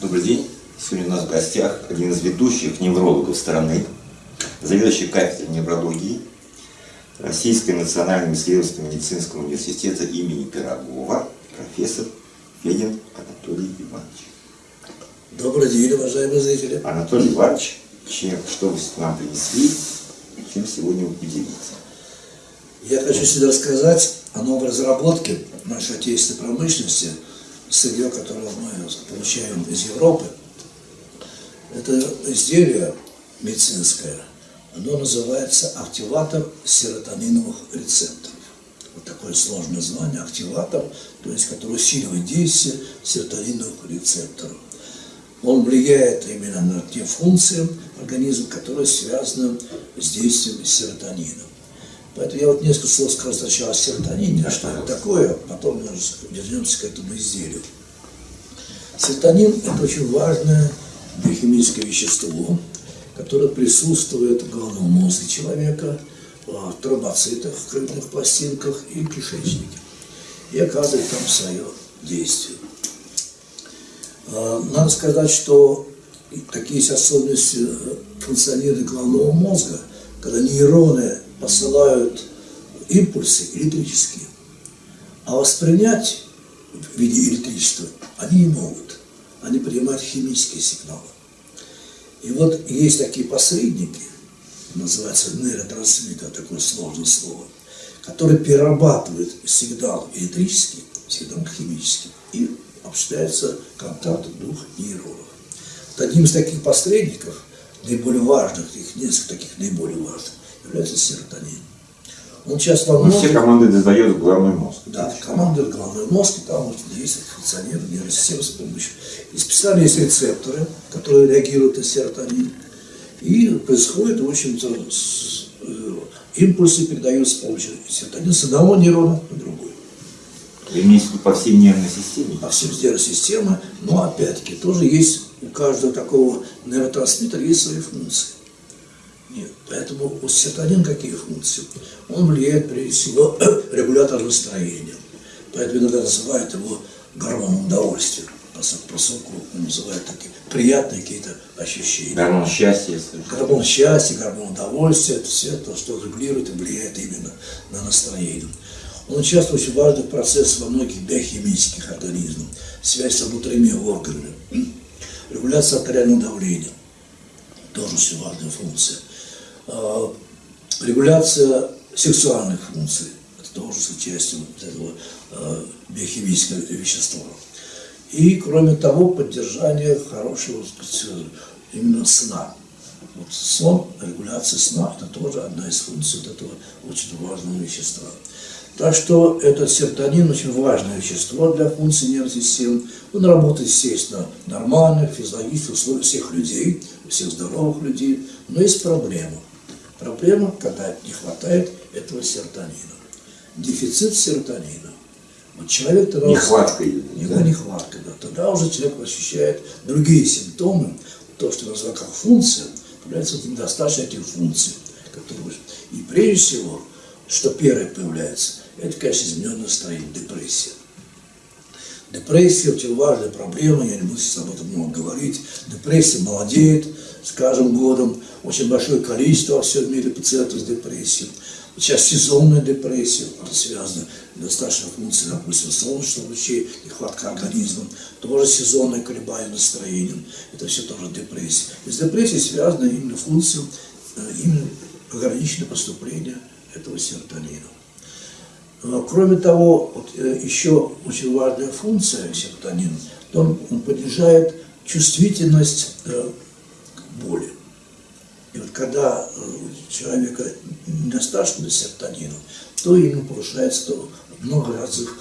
Добрый день. Сегодня у нас в гостях один из ведущих неврологов страны, заведующий кафедрой неврологии Российского национального исследовательского медицинского университета имени Пирогова, профессор Федин Анатолий Иванович. Добрый день, уважаемые зрители. Анатолий Иванович, чем, что вы нам принесли, чем сегодня уделиться? Я хочу сегодня рассказать о новой разработке нашей отечественной промышленности, сырье, которое мы получаем из Европы. Это изделие медицинское, оно называется активатор серотониновых рецепторов. Вот такое сложное название, активатор, то есть который усиливает действие серотониновых рецепторов. Он влияет именно на те функции организма, которые связаны с действием серотонина. Поэтому я вот несколько слов скажу сначала о серотонине, что это такое, потом мы вернемся к этому изделию. Серотонин – это очень важное биохимическое вещество, которое присутствует в головном мозге человека, в тромбоцитах, в крупных пластинках и кишечнике. И оказывает там свое действие. А, надо сказать, что такие есть особенности функционирования головного мозга, когда нейроны посылают импульсы электрические, а воспринять в виде электричества они не могут. Они принимают химические сигналы. И вот есть такие посредники, называется нейротрансмиттер, такое сложное слово, которые перерабатывают сигнал электрический, сигнал химический, и осуществляется контакт двух нейронов. Вот одним из таких посредников, наиболее важных, их несколько таких наиболее важных, является серотонин. Он часто во многих... Все команды дозает в головной мозг. Да, команды в головной мозг, и там функционирует нервная система с помощью. И специально есть рецепторы, которые реагируют на серотонин. И происходит, в общем-то, э, импульсы передаются с помощью серотонина с одного нейрона на другой. Вы имеете в виду по всей нервной системе? По всей нервной системе, но опять-таки тоже есть у каждого такого нейротрансмиттера есть свои функции. Поэтому у серотонин какие функции? Он влияет, прежде всего, регулятор настроения. Поэтому иногда называют его гормоном удовольствия. Просылку называют такие приятные какие-то ощущения. Гормон счастья. Гормон счастья, гормон удовольствия, это все то, что регулирует и влияет именно на настроение. Он участвует в очень важных процессах во многих биохимических организмах. Связь с внутренними органами. Регуляция артериального давления. Тоже очень важная функция. А, регуляция сексуальных функций. Это тоже с участием вот этого а, биохимического вещества. И, кроме того, поддержание хорошего сказать, именно сна. Вот сон, регуляция сна, это тоже одна из функций вот этого очень важного вещества. Так что этот серотонин очень важное вещество для функции нервной системы. Он работает, естественно, нормально, физиологически условиях всех людей, всех здоровых людей, но есть проблема. Проблема, когда не хватает этого серотонина. Дефицит серотонина. Вот человек тогда... Нехватка. Его да? нехватка, да. Тогда уже человек ощущает другие симптомы. То, что называют как функция, появляется недостаточно этих функций. Которые... И прежде всего, что первое появляется, это, конечно, измененное настроение, депрессия. Депрессия очень важная проблема, я не буду сейчас об этом много говорить. Депрессия молодеет с каждым годом, очень большое количество во всем мире пациентов с депрессией. Сейчас сезонная депрессия, это связано достаточно функции, допустим, солнечных лучей, нехватка организма, тоже сезонное колебание настроения, это все тоже депрессия. И с депрессией связаны именно функции, э, именно ограниченное поступление этого серотонина. Кроме того, вот, э, еще очень важная функция серотонина, он, он понижает чувствительность э, боли. И вот когда э, у человека недостаточно серотонина, то ему повышается много разных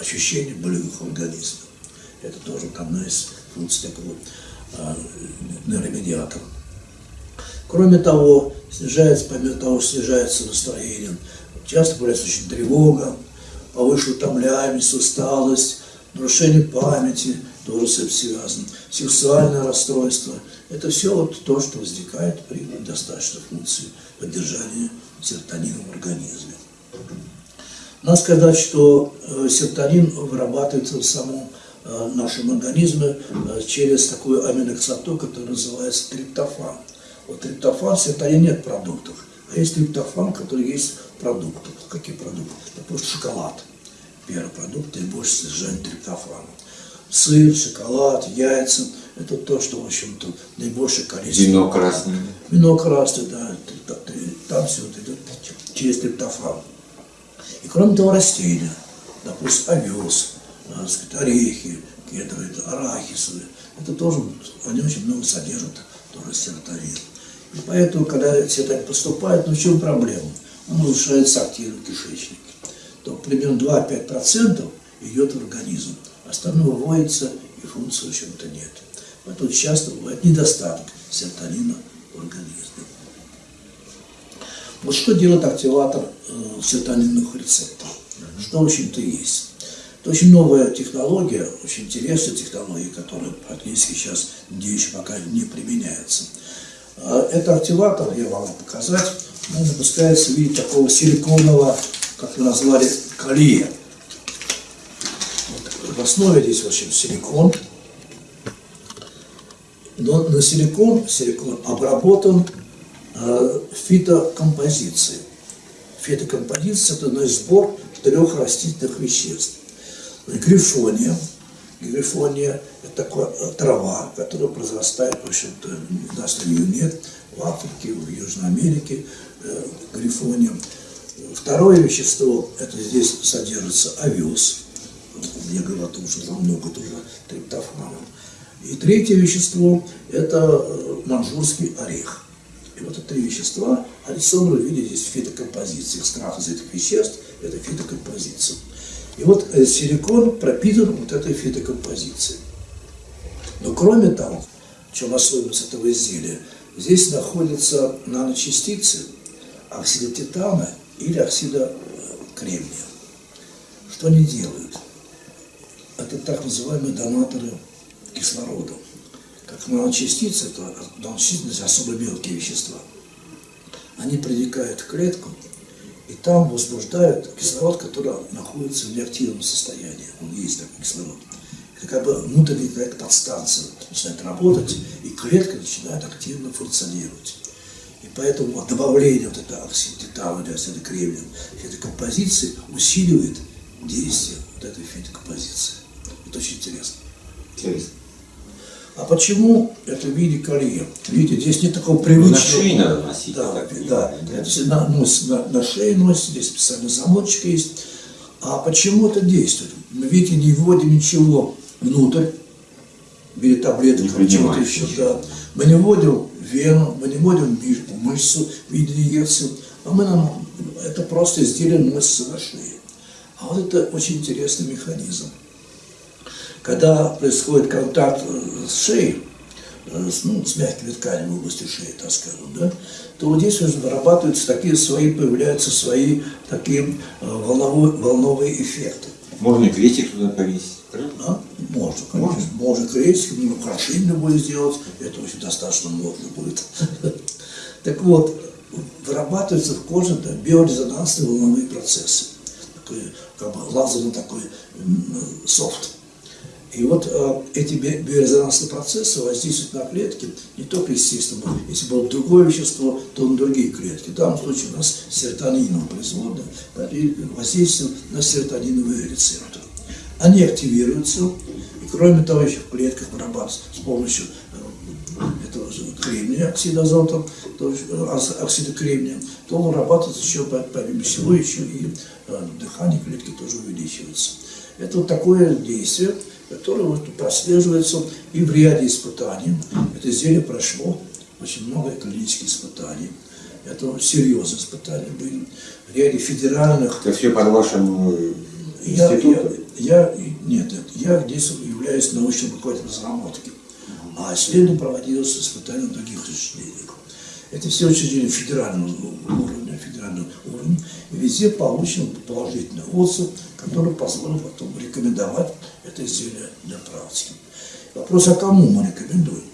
ощущений болевых организмов. Это тоже одна из функций такого э, нейромедиатора. Кроме того, снижается, помимо того, снижается настроение, часто появляется очень тревога, повышенная утомляемость, усталость, нарушение памяти, тоже с этим связано, сексуальное расстройство. Это все вот то, что возникает при недостаточной функции поддержания серотонина в организме. Надо сказать, что э, серотонин вырабатывается в самом э, нашем организме э, через такую аминокислоту, которая называется триптофан. Вот триптофан, в нет продуктов, а есть триптофан, который есть в продуктах. Какие продукты? Допустим, шоколад. Первый продукт, наибольшее содержание триптофана. Сыр, шоколад, яйца – это то, что, в общем-то, наибольшее количество. Вино красное. Вино красное, да, там все это идет через триптофан. И кроме того, растения, допустим, овес, так сказать, орехи, кедровые, арахисовые, это тоже, они очень много содержат тоже серотонин. И поэтому, когда серотонин поступает, ну в чем проблема? Он улучшается активно кишечник. То примерно 2-5% идет в организм. Остальное выводится, и функции, в общем-то, нет. Поэтому часто бывает недостаток серотонина в организме. Вот что делает активатор э, серотонинных рецепторов? Что, в общем-то, есть? Это очень новая технология, очень интересная технология, которая практически сейчас еще пока не применяется. А это активатор, я вам показать, он выпускается в виде такого силиконового, как мы назвали, колье. Вот. В основе здесь, в общем, силикон. Но на силикон, силикон обработан э, фитокомпозицией. Фитокомпозиция – это значит, сбор трех растительных веществ. Грифония. Грифония – это такая э, трава, которая произрастает, в общем-то, у нас ее нет, в Африке, в Южной Америке, э, грифония. Второе вещество, это здесь содержится овес. О том, что там много тоже триптофана. И третье вещество – это э, манжурский орех. И вот эти три вещества, они собраны в виде здесь фитокомпозиции. Экстракт из этих веществ – это фитокомпозиция. И вот э, силикон пропитан вот этой фитокомпозицией. Но кроме того, в чем особенность этого изделия, здесь находятся наночастицы оксида титана или оксида кремния. Что они делают? Это так называемые донаторы кислорода. Как наночастицы, это наночастицы, особо мелкие вещества. Они проникают в клетку, и там возбуждают кислород, который находится в неактивном состоянии. Он есть такой кислород. Это как бы внутренняя какая-то подстанция начинает работать, и клетка начинает активно функционировать. И поэтому добавление вот этого оксидитала или оксида кремния этой композиции усиливает действие вот этой фитокомпозиции. Это очень интересно. Интересно. А почему это в виде колье? Видите, здесь нет такого привычного... На шее надо носить. Да, так да. понимаю, Это на, нос, на, на шее носит, здесь специальный замочек есть. А почему это действует? Мы, видите, не вводим ничего внутрь, в виде таблеток, чего-то еще. Да. Мы не вводим вену, мы не вводим мышцу инъекции, а мы нам, это просто изделие носится на шее. А вот это очень интересный механизм. Когда происходит контакт э, с шеей, э, с, ну, с мягкими тканями в области шеи, так скажем, да, то вот здесь уже вырабатываются такие свои, появляются свои такие э, волновые, волновые эффекты. Можно и крестик туда повесить. Да? Можно, конечно. Можно крестик, ну, украшение будет сделать, это очень достаточно модно будет. Так вот, вырабатываются в коже да, биорезонансные волновые процессы. Такой, как бы лазерный такой софт. И вот э, эти би- биорезонансные процессы воздействуют на клетки не только естественно, если было другое вещество, то на другие клетки. В данном случае у нас поэтому и воздействуют на серотониновые рецепторы. Они активируются, и кроме того, еще в клетках вырабатываются с помощью э, этого же кремния, оксида азота, то э, оксида кремния, то вырабатывается еще, по- помимо всего, еще и э, дыхание клетки тоже увеличивается. Это вот такое действие, которое вот прослеживается и в ряде испытаний. Это изделие прошло очень много клинических испытаний. Это серьезные испытания были. В ряде федеральных Это все под вашим э, я, я, институтом? я, нет, нет, я здесь являюсь научным руководителем разработки, а исследование проводилось испытания на других учреждениях. Это все учреждения федерального уровня, федерального уровня, и везде получен положительный отзыв, который позволил потом рекомендовать это изделие для практики. Вопрос, а кому мы рекомендуем?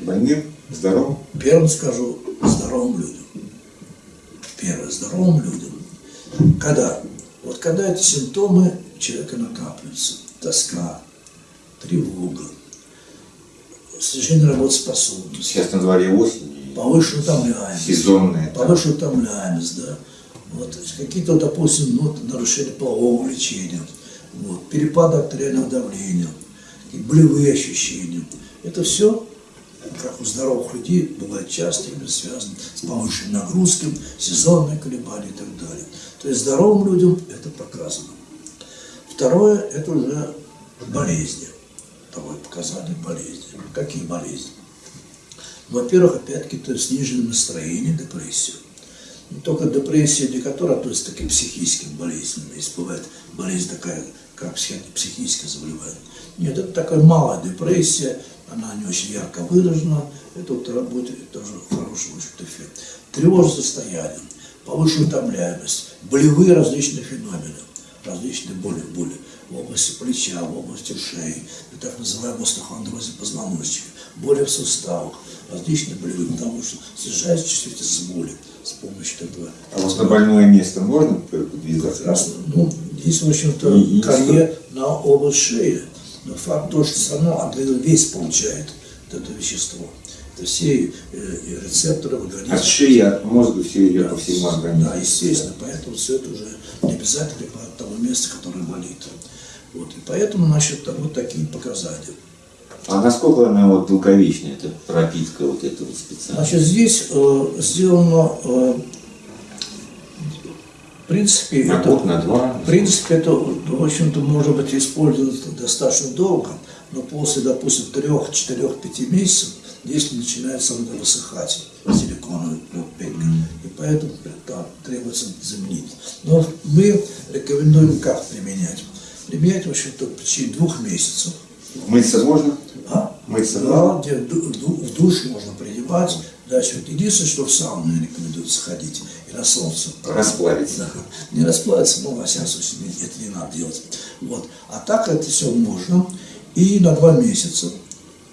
Больным? Здоровым? Первым скажу здоровым людям. Первое, здоровым людям. Когда? Вот когда эти симптомы человека накапливаются. тоска, тревога, снижение работоспособности, Сейчас на дворе осень, повышенная утомляемость. сезонная. Повышенная утомляемость, да. Вот, какие-то, допустим, ну, нарушения полового влечения, вот, перепад артериального давления, болевые ощущения. Это все, как у здоровых людей, бывает часто именно связано с повышенной нагрузкой, сезонные колебания и так далее. То есть здоровым людям это показано. Второе, это уже болезни. Второе показание болезни. Какие болезни? Во-первых, опять-таки, сниженное настроение, депрессия. Не только депрессия, не которая относится к таким психическим болезням. Есть бывает болезнь такая, как психи- психическое заболевание. Нет, это такая малая депрессия, она не очень ярко выражена. Это вот работает тоже хороший общем-то, эффект. Тревожное состояние, повышенная утомляемость, болевые различные феномены, различные боли, боли в области плеча, в области шеи, и так называемый остеохондрозе позвоночника, боли в суставах, различные болевые, потому что снижается чувствительность боли с помощью этого. А вот на больное место можно подвязаться? Прекрасно. Ну, здесь, в общем-то, карьер на область шеи. Но факт то, что равно организм весь получает вот это вещество. Это все э, рецепторы в организме. От шеи, от мозга все идет по всему Да, организму. естественно, поэтому все это уже не обязательно по тому месту, которое болит. Вот, и поэтому, значит, вот такие показания. А насколько она вот долговечная, эта пропитка вот эта вот специальная? Значит, здесь э, сделано, э, в принципе, На это, год, на два? в принципе, это, в общем-то, может быть использовано достаточно долго, но после, допустим, трех, четырех, пяти месяцев здесь начинает сам высыхать силиконовый пенка. И поэтому да, требуется заменить. Но мы рекомендуем как применять. Применять, в общем-то, в течение двух месяцев. Мыться можно? А? Мыться да, можно? где в ду- в ду- в душ можно принимать. Дальше, вот единственное, что в сауну рекомендуется ходить и на солнце. Расплавиться. Да. Не расплавиться, но во всяком случае это не надо делать. Вот. А так это все можно. И на два месяца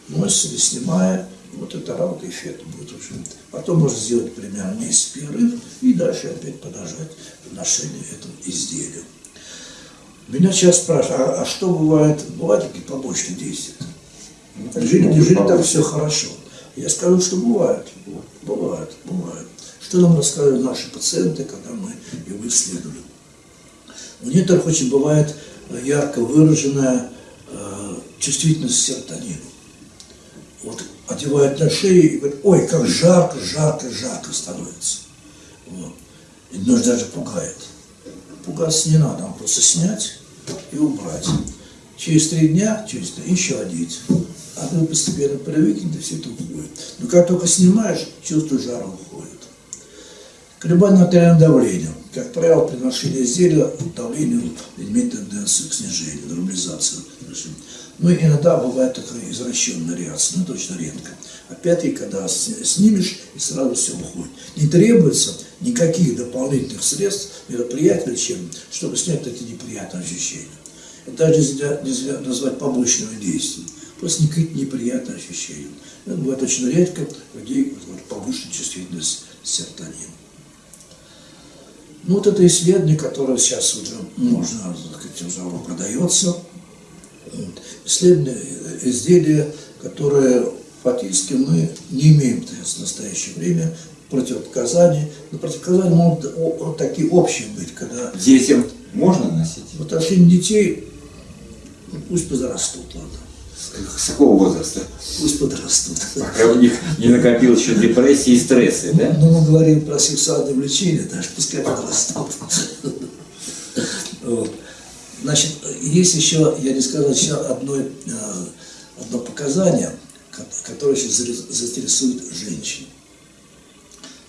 носится или снимая, вот это работа эффект будет уже. Потом можно сделать примерно месяц перерыв и дальше опять продолжать ношение этого изделия. Меня сейчас спрашивают, а, а что бывает, бывают такие побочные действия? Неужели, неужели так все хорошо? Я скажу, что бывает. Бывает, бывает. Что нам рассказывают наши пациенты, когда мы его исследовали? У некоторых очень бывает э, ярко выраженная э, чувствительность к серотонину. Вот одевают на шею и говорят, ой, как жарко, жарко, жарко становится. Вот. И даже пугает. Пугаться не надо, нам просто снять и убрать. Через три дня, через три, еще одеть. А вы постепенно привыкнете, все это уходит. Но как только снимаешь, чувство жара уходит. Колебание артериального давления. Как правило, при ношении изделия давление имеет тенденцию к снижению, нормализации. Ну, и иногда бывает такая извращенная реакция, но это очень редко. Опять-таки, когда снимешь, и сразу все уходит. Не требуется никаких дополнительных средств, мероприятий лечебных, чтобы снять эти неприятные ощущения. Это даже нельзя, нельзя назвать побочными действиями. Просто никаких неприятных ощущений. Это бывает очень редко у людей вот, повышенная чувствительность к серотонину. Ну вот это исследование, которое сейчас уже можно, так сказать, уже оно продается. Вот. Исследование, э, изделие, которое фактически мы не имеем в настоящее время противопоказаний. Но противопоказания могут о- такие общие быть, когда Детям можно носить? в отношении детей ну, пусть подрастут, ладно. С, какого возраста? Пусть подрастут. Пока у них не накопилось еще депрессии и стрессы, да? Ну, мы говорим про сексуальное влечение, даже пускай подрастут. Вот. Значит, есть еще, я не сказал, еще одно, э, одно показание, ко- которое сейчас заинтересует женщин.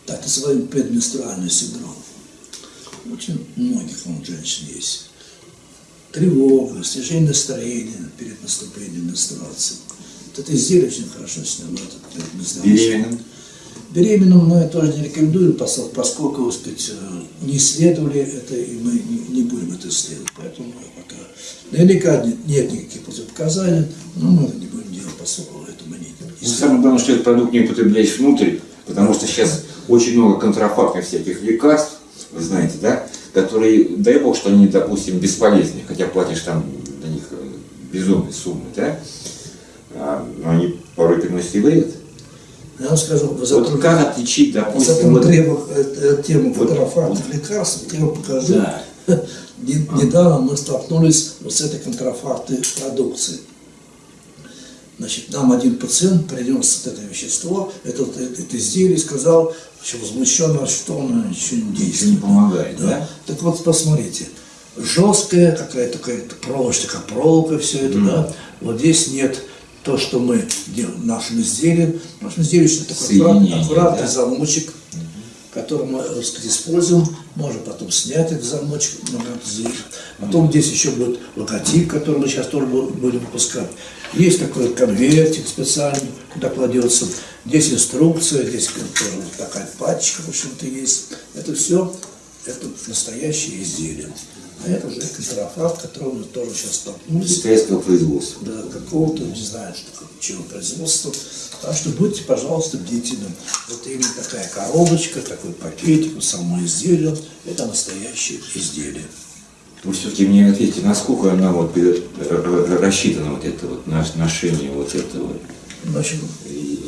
Так называемый предменструальный синдром. Очень многих он женщин есть. Тревога, снижение настроения перед наступлением менструации. Вот это изделие очень хорошо снимает Беременным? Беременным мы тоже не рекомендуем, пос- поскольку, сказать, э, не исследовали это, и мы не, будем это исследовать. Поэтому пока наверняка нет, нет никаких противопоказаний, но мы это не будем делать, поскольку это мы не Ну. Самое главное, что этот продукт не употребляешь внутрь, потому что сейчас очень много контрафактных всяких лекарств, вы знаете, да, которые, дай бог, что они, допустим, бесполезны, хотя платишь там на них э, безумные суммы, да? А, но они порой приносят и вред. Я вам скажу, вы Вот как отличить, допустим, вот- требу- э, э, тему Вот- контрафактных лекарств, я вам покажу. Да. Не- Недавно мы столкнулись вот с этой контрафактной продукцией. Значит, нам один пациент принес это вещество, это, это, это изделие, сказал, что возмущенно, что оно ничего не действует. Не помогает, да? Так вот, посмотрите, жесткая какая-то какая проволочка, как проволока, все это, да. Вот здесь нет то, что мы делаем нашим изделием. Нашим изделием такой Соединение, аккуратный, аккуратный да? замочек, который мы, так сказать, используем. Можно потом снять этот замочек. Потом здесь еще будет логотип, который мы сейчас тоже бу- будем выпускать. Есть такой конвертик специальный, куда кладется. Здесь инструкция, здесь тоже такая пачка, в общем-то, есть. Это все, это настоящее изделие. А это уже контрафакт, который мы тоже сейчас столкнулись китайского производства. да, какого-то, не знаю, что, чего производства. Так что будьте, пожалуйста, бдительны. Вот именно такая коробочка, такой пакетик, само изделие, это настоящее изделие. Вы все-таки мне ответьте, насколько она вот э, э, рассчитана, вот это вот наш- ношение вот этого Значит, и-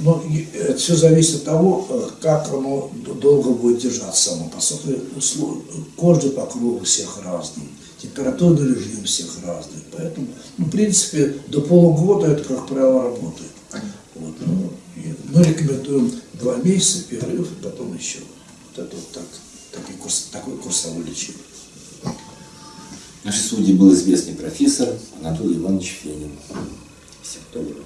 ну, это все зависит от того, э, как оно долго будет держаться само. Поскольку покров у всех разный, температурный режим всех разный. Поэтому, ну, в принципе, до полугода это, как правило, работает. Вот, ну, и мы рекомендуем два месяца перерыв, и потом еще. Вот это вот так, такой, курс, такой курсовой лечение. Нашей студии был известный профессор Анатолий Иванович Фенин. Всем доброго.